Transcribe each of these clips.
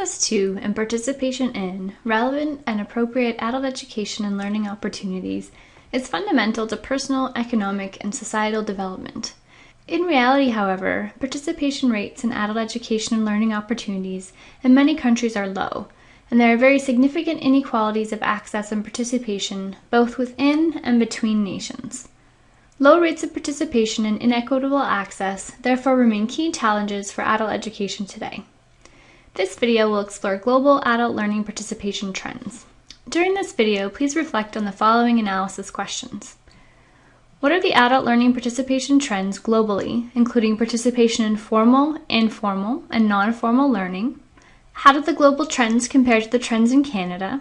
access to and participation in relevant and appropriate adult education and learning opportunities is fundamental to personal, economic, and societal development. In reality, however, participation rates in adult education and learning opportunities in many countries are low, and there are very significant inequalities of access and participation both within and between nations. Low rates of participation and inequitable access therefore remain key challenges for adult education today. This video will explore global adult learning participation trends. During this video, please reflect on the following analysis questions. What are the adult learning participation trends globally, including participation in formal, informal, and non-formal learning? How do the global trends compare to the trends in Canada?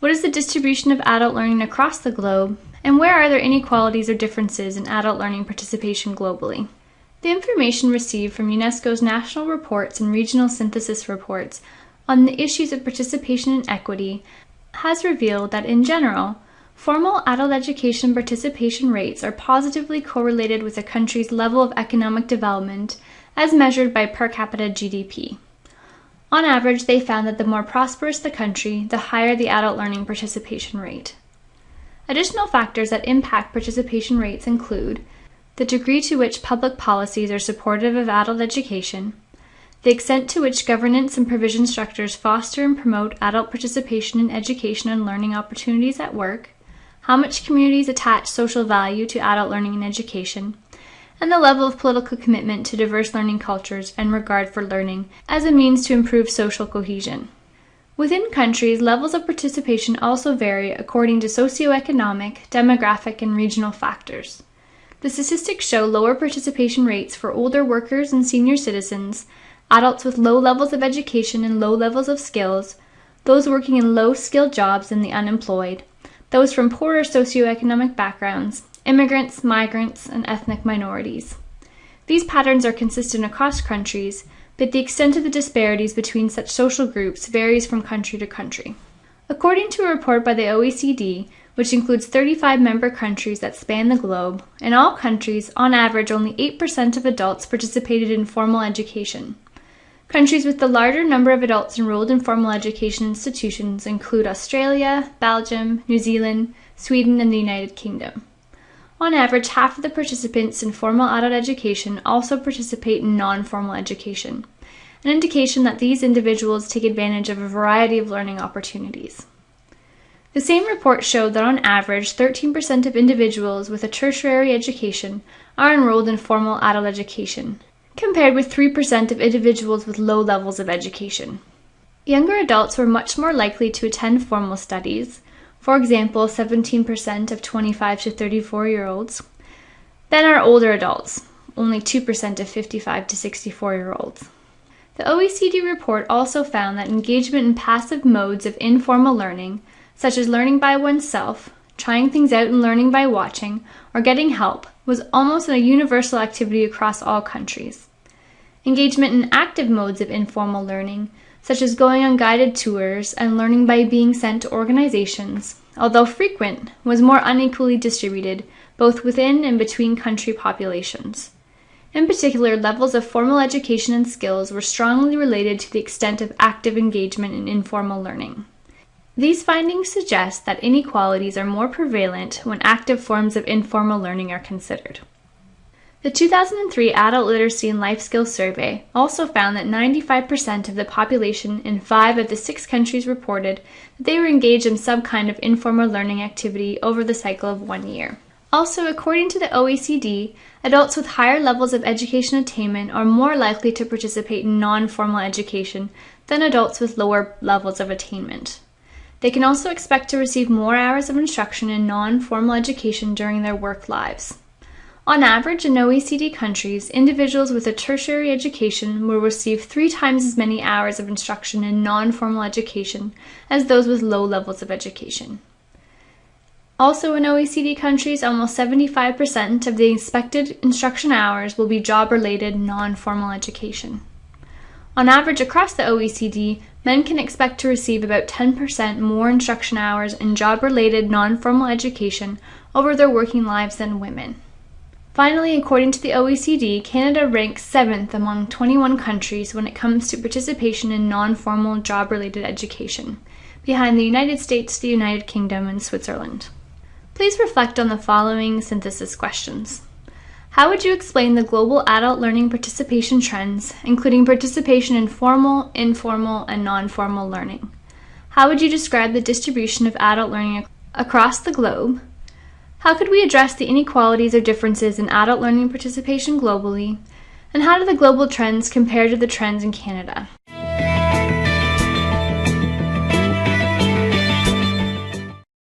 What is the distribution of adult learning across the globe? And where are there inequalities or differences in adult learning participation globally? The information received from UNESCO's national reports and regional synthesis reports on the issues of participation and equity has revealed that in general, formal adult education participation rates are positively correlated with a country's level of economic development as measured by per capita GDP. On average, they found that the more prosperous the country, the higher the adult learning participation rate. Additional factors that impact participation rates include the degree to which public policies are supportive of adult education, the extent to which governance and provision structures foster and promote adult participation in education and learning opportunities at work, how much communities attach social value to adult learning and education, and the level of political commitment to diverse learning cultures and regard for learning as a means to improve social cohesion. Within countries, levels of participation also vary according to socioeconomic, demographic, and regional factors. The statistics show lower participation rates for older workers and senior citizens, adults with low levels of education and low levels of skills, those working in low skilled jobs and the unemployed, those from poorer socioeconomic backgrounds, immigrants, migrants, and ethnic minorities. These patterns are consistent across countries, but the extent of the disparities between such social groups varies from country to country. According to a report by the OECD, which includes 35 member countries that span the globe. In all countries, on average, only 8% of adults participated in formal education. Countries with the larger number of adults enrolled in formal education institutions include Australia, Belgium, New Zealand, Sweden, and the United Kingdom. On average, half of the participants in formal adult education also participate in non formal education, an indication that these individuals take advantage of a variety of learning opportunities. The same report showed that on average, 13% of individuals with a tertiary education are enrolled in formal adult education, compared with 3% of individuals with low levels of education. Younger adults were much more likely to attend formal studies, for example, 17% of 25 to 34 year olds, than are older adults, only 2% of 55 to 64 year olds. The OECD report also found that engagement in passive modes of informal learning such as learning by oneself, trying things out and learning by watching, or getting help, was almost a universal activity across all countries. Engagement in active modes of informal learning, such as going on guided tours and learning by being sent to organizations, although frequent, was more unequally distributed both within and between country populations. In particular, levels of formal education and skills were strongly related to the extent of active engagement in informal learning. These findings suggest that inequalities are more prevalent when active forms of informal learning are considered. The 2003 Adult Literacy and Life Skills Survey also found that 95% of the population in five of the six countries reported that they were engaged in some kind of informal learning activity over the cycle of one year. Also, according to the OECD, adults with higher levels of education attainment are more likely to participate in non formal education than adults with lower levels of attainment. They can also expect to receive more hours of instruction in non-formal education during their work lives. On average, in OECD countries, individuals with a tertiary education will receive three times as many hours of instruction in non-formal education as those with low levels of education. Also in OECD countries, almost 75% of the expected instruction hours will be job-related non-formal education. On average across the OECD, men can expect to receive about 10% more instruction hours in job related non formal education over their working lives than women. Finally, according to the OECD, Canada ranks 7th among 21 countries when it comes to participation in non formal job related education, behind the United States, the United Kingdom, and Switzerland. Please reflect on the following synthesis questions. How would you explain the global adult learning participation trends, including participation in formal, informal, and non formal learning? How would you describe the distribution of adult learning across the globe? How could we address the inequalities or differences in adult learning participation globally? And how do the global trends compare to the trends in Canada?